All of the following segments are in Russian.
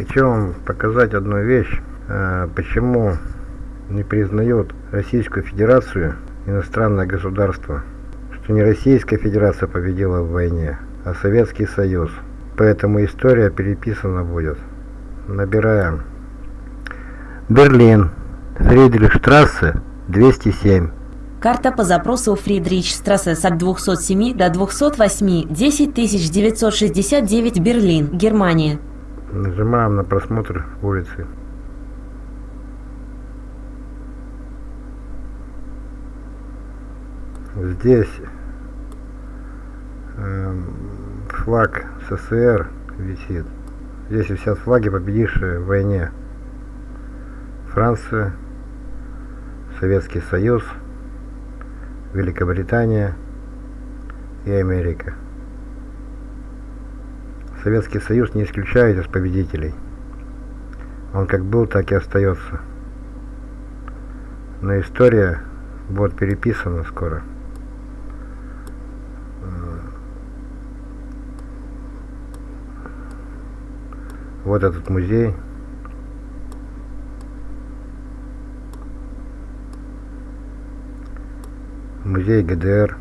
Хочу вам показать одну вещь, э, почему не признает Российскую Федерацию иностранное государство, что не Российская Федерация победила в войне, а Советский Союз. Поэтому история переписана будет. Набираем. Берлин, Фридрихштрассе, 207. Карта по запросу Фридрихштрассе с 207 до 208, 10969 Берлин, Германия. Нажимаем на просмотр улицы. Здесь э, флаг СССР висит. Здесь висят флаги, победившие в войне. Франция, Советский Союз, Великобритания и Америка. Советский Союз не исключает из победителей. Он как был, так и остается. Но история будет переписана скоро. Вот этот музей. Музей ГДР.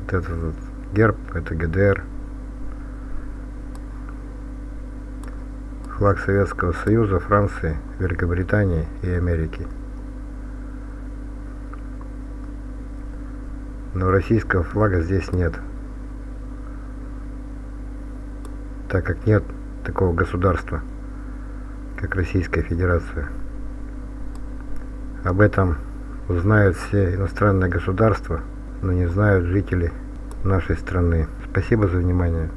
Вот этот вот герб, это ГДР. Флаг Советского Союза, Франции, Великобритании и Америки. Но российского флага здесь нет. Так как нет такого государства, как Российская Федерация. Об этом узнают все иностранные государства, но не знают жители нашей страны. Спасибо за внимание.